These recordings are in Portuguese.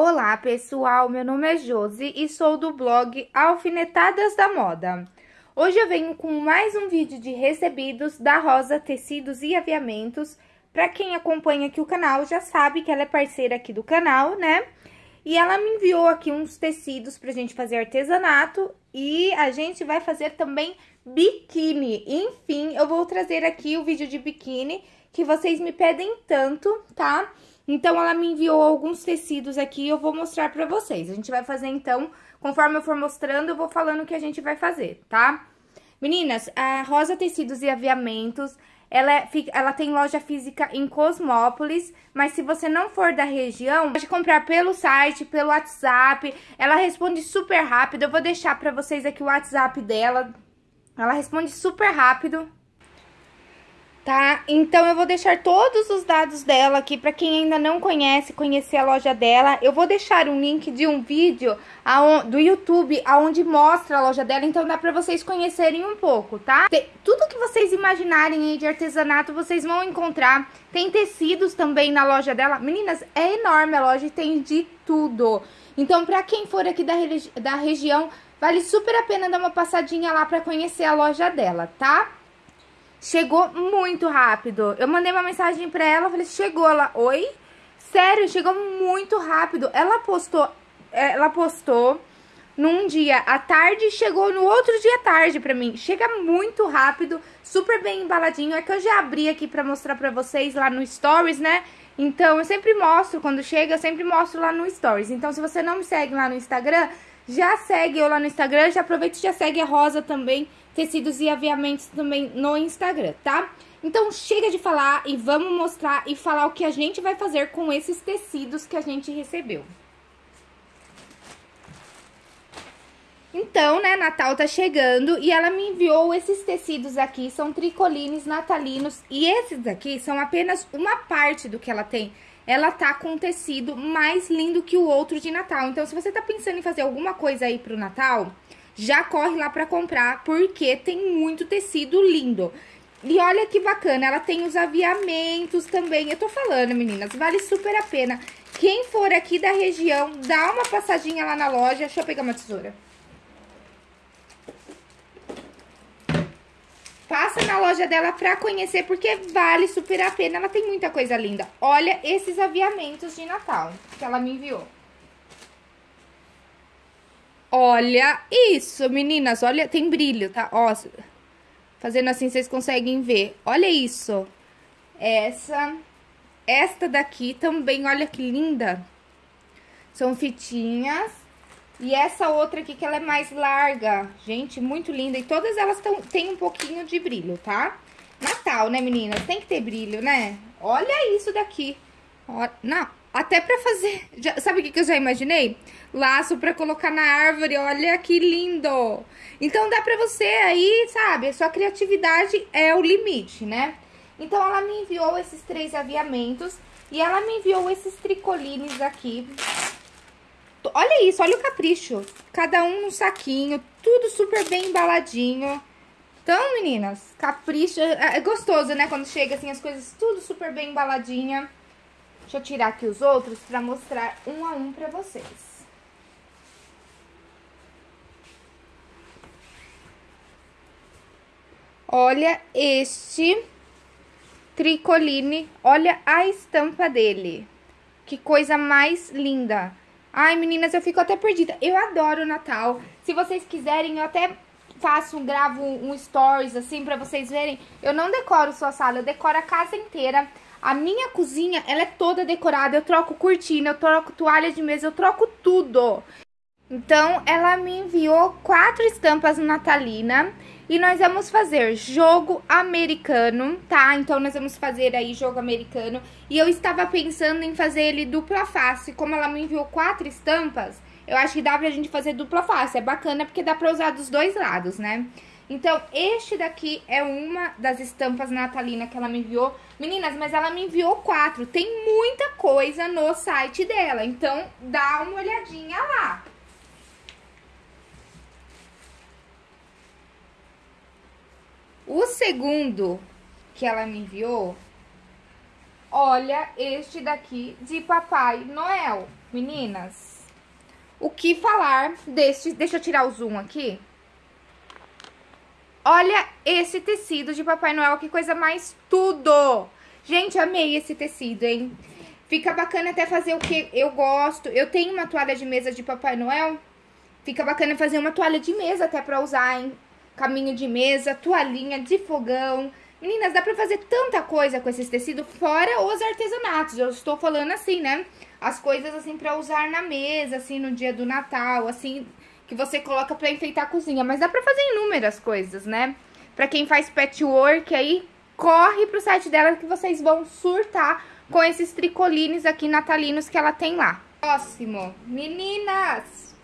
Olá pessoal, meu nome é Josi e sou do blog Alfinetadas da Moda. Hoje eu venho com mais um vídeo de recebidos da Rosa Tecidos e Aviamentos. Para quem acompanha aqui o canal já sabe que ela é parceira aqui do canal, né? E ela me enviou aqui uns tecidos pra gente fazer artesanato e a gente vai fazer também biquíni. Enfim, eu vou trazer aqui o vídeo de biquíni que vocês me pedem tanto, tá? Então, ela me enviou alguns tecidos aqui e eu vou mostrar pra vocês. A gente vai fazer, então, conforme eu for mostrando, eu vou falando o que a gente vai fazer, tá? Meninas, a Rosa Tecidos e Aviamentos, ela, é, ela tem loja física em Cosmópolis, mas se você não for da região, pode comprar pelo site, pelo WhatsApp. Ela responde super rápido. Eu vou deixar pra vocês aqui o WhatsApp dela. Ela responde super rápido tá? Então, eu vou deixar todos os dados dela aqui para quem ainda não conhece, conhecer a loja dela. Eu vou deixar um link de um vídeo do YouTube aonde mostra a loja dela, então dá para vocês conhecerem um pouco, tá? Tudo que vocês imaginarem aí de artesanato, vocês vão encontrar. Tem tecidos também na loja dela. Meninas, é enorme a loja e tem de tudo. Então, para quem for aqui da, da região, vale super a pena dar uma passadinha lá para conhecer a loja dela, tá? Chegou muito rápido. Eu mandei uma mensagem pra ela, falei, chegou ela, oi? Sério, chegou muito rápido. Ela postou, ela postou num dia à tarde chegou no outro dia à tarde pra mim. Chega muito rápido, super bem embaladinho. É que eu já abri aqui pra mostrar pra vocês lá no Stories, né? Então, eu sempre mostro, quando chega, eu sempre mostro lá no Stories. Então, se você não me segue lá no Instagram, já segue eu lá no Instagram. Já aproveita e já segue a Rosa também tecidos e aviamentos também no Instagram, tá? Então, chega de falar e vamos mostrar e falar o que a gente vai fazer com esses tecidos que a gente recebeu. Então, né, Natal tá chegando e ela me enviou esses tecidos aqui, são tricolines natalinos. E esses aqui são apenas uma parte do que ela tem. Ela tá com um tecido mais lindo que o outro de Natal. Então, se você tá pensando em fazer alguma coisa aí pro Natal, já corre lá pra comprar, porque tem muito tecido lindo. E olha que bacana, ela tem os aviamentos também. Eu tô falando, meninas, vale super a pena. Quem for aqui da região, dá uma passadinha lá na loja. Deixa eu pegar uma tesoura. Passa na loja dela pra conhecer, porque vale super a pena. Ela tem muita coisa linda. Olha esses aviamentos de Natal que ela me enviou. Olha isso, meninas. Olha, tem brilho, tá? Ó, fazendo assim vocês conseguem ver. Olha isso. Essa, esta daqui também, olha que linda. São fitinhas. E essa outra aqui que ela é mais larga. Gente, muito linda. E todas elas tão, têm um pouquinho de brilho, tá? Natal, né, meninas? Tem que ter brilho, né? Olha isso daqui. Ó, não, até pra fazer... Já, sabe o que, que eu já imaginei? Laço pra colocar na árvore, olha que lindo! Então, dá pra você aí, sabe? A sua criatividade é o limite, né? Então, ela me enviou esses três aviamentos e ela me enviou esses tricolines aqui. Olha isso, olha o capricho. Cada um num saquinho, tudo super bem embaladinho. Então, meninas, capricho. É, é gostoso, né? Quando chega assim, as coisas tudo super bem embaladinha. Deixa eu tirar aqui os outros pra mostrar um a um pra vocês. Olha este tricoline, olha a estampa dele. Que coisa mais linda. Ai, meninas, eu fico até perdida. Eu adoro o Natal. Se vocês quiserem, eu até faço, gravo um stories assim pra vocês verem. Eu não decoro sua sala, eu decoro a casa inteira. A minha cozinha, ela é toda decorada, eu troco cortina, eu troco toalha de mesa, eu troco tudo. Então, ela me enviou quatro estampas natalina e nós vamos fazer jogo americano, tá? Então, nós vamos fazer aí jogo americano. E eu estava pensando em fazer ele dupla face. Como ela me enviou quatro estampas, eu acho que dá pra gente fazer dupla face. É bacana porque dá pra usar dos dois lados, né? Então, este daqui é uma das estampas natalina que ela me enviou. Meninas, mas ela me enviou quatro. Tem muita coisa no site dela. Então, dá uma olhadinha lá. O segundo que ela me enviou olha este daqui de Papai Noel, meninas. O que falar deste... Deixa eu tirar o zoom aqui. Olha esse tecido de Papai Noel, que coisa mais tudo! Gente, amei esse tecido, hein? Fica bacana até fazer o que eu gosto. Eu tenho uma toalha de mesa de Papai Noel. Fica bacana fazer uma toalha de mesa até pra usar em caminho de mesa, toalhinha de fogão. Meninas, dá pra fazer tanta coisa com esses tecidos, fora os artesanatos. Eu estou falando assim, né? As coisas assim pra usar na mesa, assim, no dia do Natal, assim, que você coloca pra enfeitar a cozinha. Mas dá pra fazer inúmeras coisas, né? Pra quem faz patchwork aí, corre pro site dela que vocês vão surtar com esses tricolines aqui natalinos que ela tem lá. Próximo, meninas,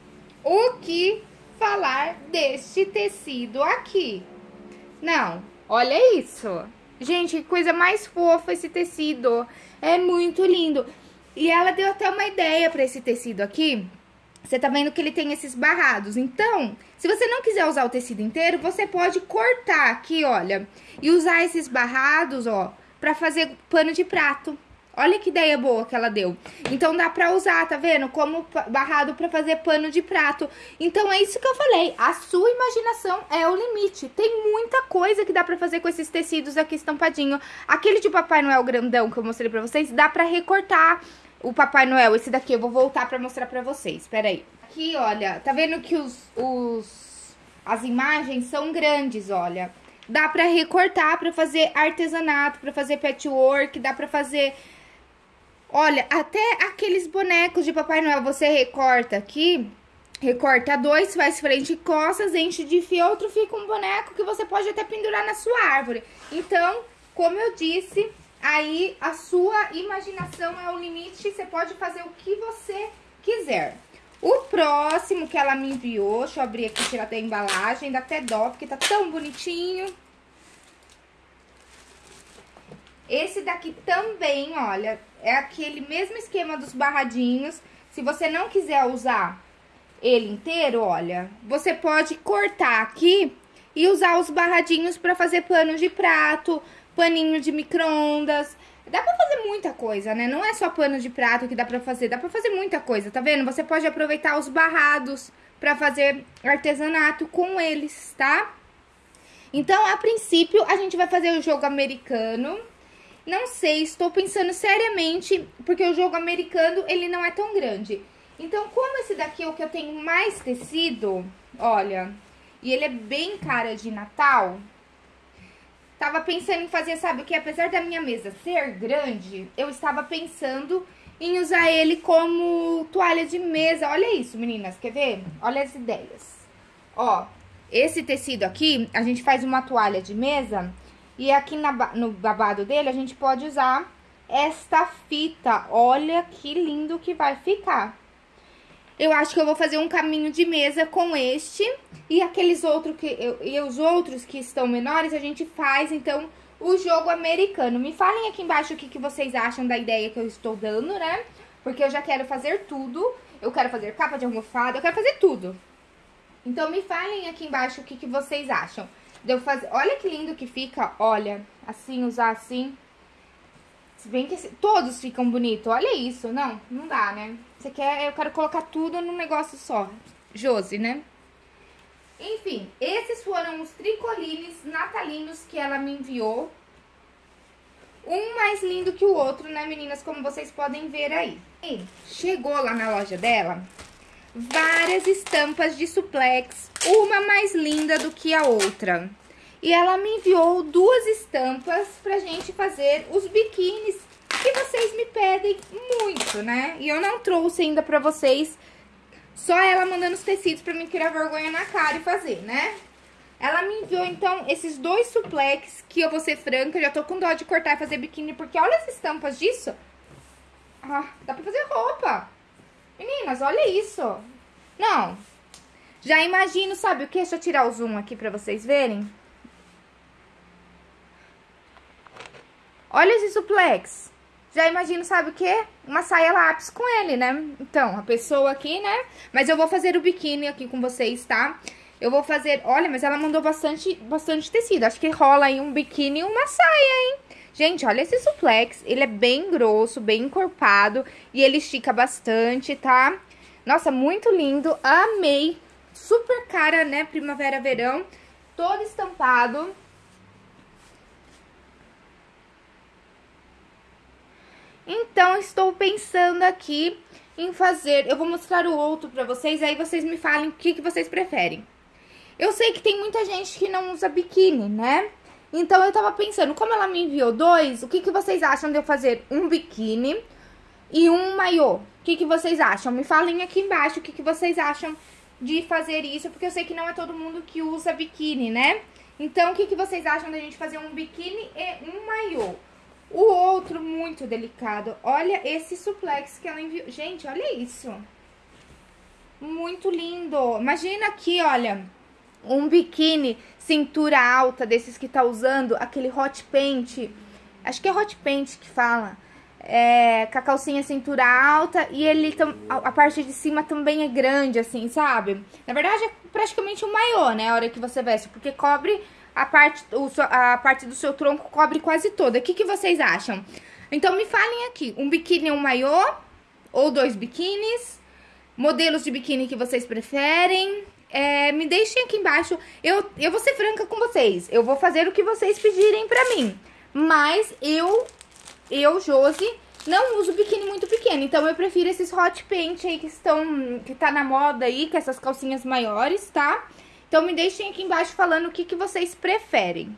o que falar deste tecido aqui? Não, olha isso. Gente, que coisa mais fofa esse tecido. É muito lindo. E ela deu até uma ideia pra esse tecido aqui. Você tá vendo que ele tem esses barrados. Então, se você não quiser usar o tecido inteiro, você pode cortar aqui, olha. E usar esses barrados, ó, pra fazer pano de prato. Olha que ideia boa que ela deu. Então dá pra usar, tá vendo? Como barrado pra fazer pano de prato. Então é isso que eu falei. A sua imaginação é o limite. Tem muita coisa que dá pra fazer com esses tecidos aqui estampadinho. Aquele de Papai Noel grandão que eu mostrei pra vocês, dá pra recortar o Papai Noel. Esse daqui eu vou voltar pra mostrar pra vocês. Pera aí. Aqui, olha, tá vendo que os, os as imagens são grandes, olha. Dá pra recortar pra fazer artesanato, pra fazer patchwork, dá pra fazer Olha, até aqueles bonecos de Papai Noel você recorta aqui, recorta dois, faz frente e costas, enche de fieltro, fica um boneco que você pode até pendurar na sua árvore. Então, como eu disse, aí a sua imaginação é o limite, você pode fazer o que você quiser. O próximo que ela me enviou, deixa eu abrir aqui, tirar até a embalagem, dá até dó, porque tá tão bonitinho. Esse daqui também, olha, é aquele mesmo esquema dos barradinhos. Se você não quiser usar ele inteiro, olha, você pode cortar aqui e usar os barradinhos para fazer pano de prato, paninho de micro-ondas. Dá pra fazer muita coisa, né? Não é só pano de prato que dá pra fazer, dá pra fazer muita coisa, tá vendo? Você pode aproveitar os barrados pra fazer artesanato com eles, tá? Então, a princípio, a gente vai fazer o jogo americano não sei, estou pensando seriamente, porque o jogo americano, ele não é tão grande. Então, como esse daqui é o que eu tenho mais tecido, olha, e ele é bem cara de Natal, tava pensando em fazer, sabe o que? Apesar da minha mesa ser grande, eu estava pensando em usar ele como toalha de mesa. Olha isso, meninas, quer ver? Olha as ideias. Ó, esse tecido aqui, a gente faz uma toalha de mesa e aqui na, no babado dele, a gente pode usar esta fita. Olha que lindo que vai ficar. Eu acho que eu vou fazer um caminho de mesa com este. E aqueles outros que... Eu, e os outros que estão menores, a gente faz, então, o jogo americano. Me falem aqui embaixo o que, que vocês acham da ideia que eu estou dando, né? Porque eu já quero fazer tudo. Eu quero fazer capa de almofada, eu quero fazer tudo. Então, me falem aqui embaixo o que, que vocês acham. Deu fazer... Olha que lindo que fica, olha, assim, usar assim. Se bem que todos ficam bonitos, olha isso. Não, não dá, né? Você quer, eu quero colocar tudo num negócio só. Josi, né? Enfim, esses foram os tricolines natalinos que ela me enviou. Um mais lindo que o outro, né, meninas? Como vocês podem ver aí. E chegou lá na loja dela várias estampas de suplex, uma mais linda do que a outra. E ela me enviou duas estampas pra gente fazer os biquínis que vocês me pedem muito, né? E eu não trouxe ainda pra vocês, só ela mandando os tecidos pra mim criar vergonha na cara e fazer, né? Ela me enviou, então, esses dois suplex, que eu vou ser franca, já tô com dó de cortar e fazer biquíni, porque olha as estampas disso. Ah, dá pra fazer roupa. Meninas, olha isso. Não. Já imagino, sabe o que? Deixa eu tirar o zoom aqui pra vocês verem. Olha esse suplex. Já imagino, sabe o que? Uma saia lápis com ele, né? Então, a pessoa aqui, né? Mas eu vou fazer o biquíni aqui com vocês, tá? Eu vou fazer... Olha, mas ela mandou bastante, bastante tecido. Acho que rola aí um biquíni e uma saia, hein? Gente, olha esse suplex, ele é bem grosso, bem encorpado e ele estica bastante, tá? Nossa, muito lindo, amei. Super cara, né, primavera, verão, todo estampado. Então, estou pensando aqui em fazer... Eu vou mostrar o outro pra vocês, aí vocês me falem o que, que vocês preferem. Eu sei que tem muita gente que não usa biquíni, né? Então, eu tava pensando, como ela me enviou dois, o que, que vocês acham de eu fazer um biquíni e um maiô? O que, que vocês acham? Me falem aqui embaixo o que, que vocês acham de fazer isso, porque eu sei que não é todo mundo que usa biquíni, né? Então, o que, que vocês acham da gente fazer um biquíni e um maiô? O outro, muito delicado. Olha esse suplex que ela enviou. Gente, olha isso. Muito lindo. Imagina aqui, olha, um biquíni cintura alta, desses que tá usando, aquele hot paint. Acho que é hot paint que fala. É, com a calcinha cintura alta e ele a parte de cima também é grande, assim, sabe? Na verdade, é praticamente um maiô, né? A hora que você veste, porque cobre a parte, o, a parte do seu tronco cobre quase toda. O que, que vocês acham? Então, me falem aqui, um biquíni ou um maiô, ou dois biquínis, modelos de biquíni que vocês preferem, é, me deixem aqui embaixo. Eu, eu vou ser franca com vocês, eu vou fazer o que vocês pedirem pra mim. Mas eu, eu, Josi, não uso biquíni muito pequeno, então eu prefiro esses hot paint aí que estão, que tá na moda aí, que essas calcinhas maiores, tá? Tá? Então me deixem aqui embaixo falando o que, que vocês preferem.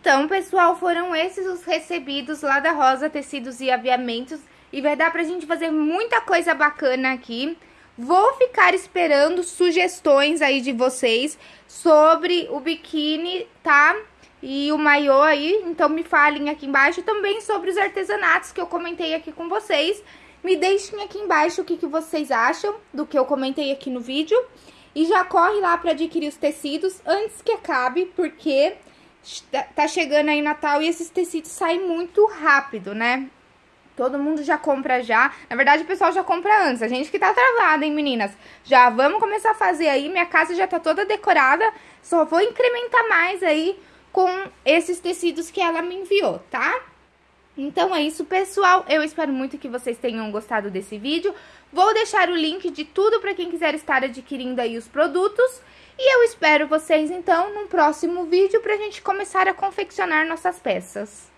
Então, pessoal, foram esses os recebidos lá da Rosa Tecidos e Aviamentos. E vai dar pra gente fazer muita coisa bacana aqui. Vou ficar esperando sugestões aí de vocês sobre o biquíni, tá? E o maiô aí, então me falem aqui embaixo também sobre os artesanatos que eu comentei aqui com vocês. Me deixem aqui embaixo o que, que vocês acham do que eu comentei aqui no vídeo. E já corre lá para adquirir os tecidos antes que acabe, porque tá chegando aí Natal e esses tecidos saem muito rápido, né? Todo mundo já compra já. Na verdade, o pessoal já compra antes. A gente que tá travada, hein, meninas? Já vamos começar a fazer aí. Minha casa já tá toda decorada. Só vou incrementar mais aí com esses tecidos que ela me enviou, tá? Então é isso, pessoal. Eu espero muito que vocês tenham gostado desse vídeo. Vou deixar o link de tudo para quem quiser estar adquirindo aí os produtos. E eu espero vocês, então, num próximo vídeo para a gente começar a confeccionar nossas peças.